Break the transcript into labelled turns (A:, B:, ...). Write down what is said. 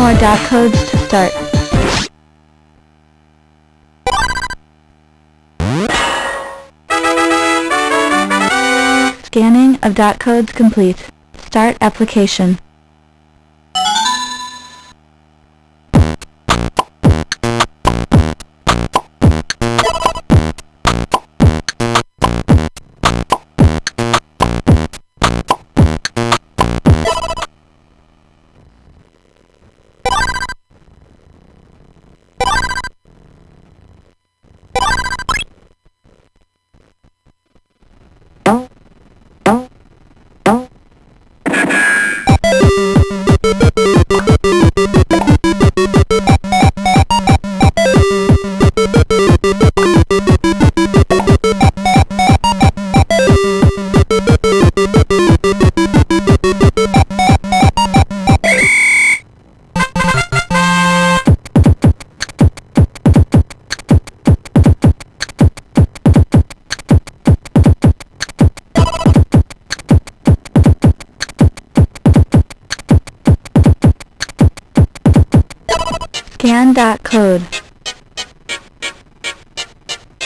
A: more dot codes to start. Scanning of dot codes complete. Start application. Bye. Scan dot code.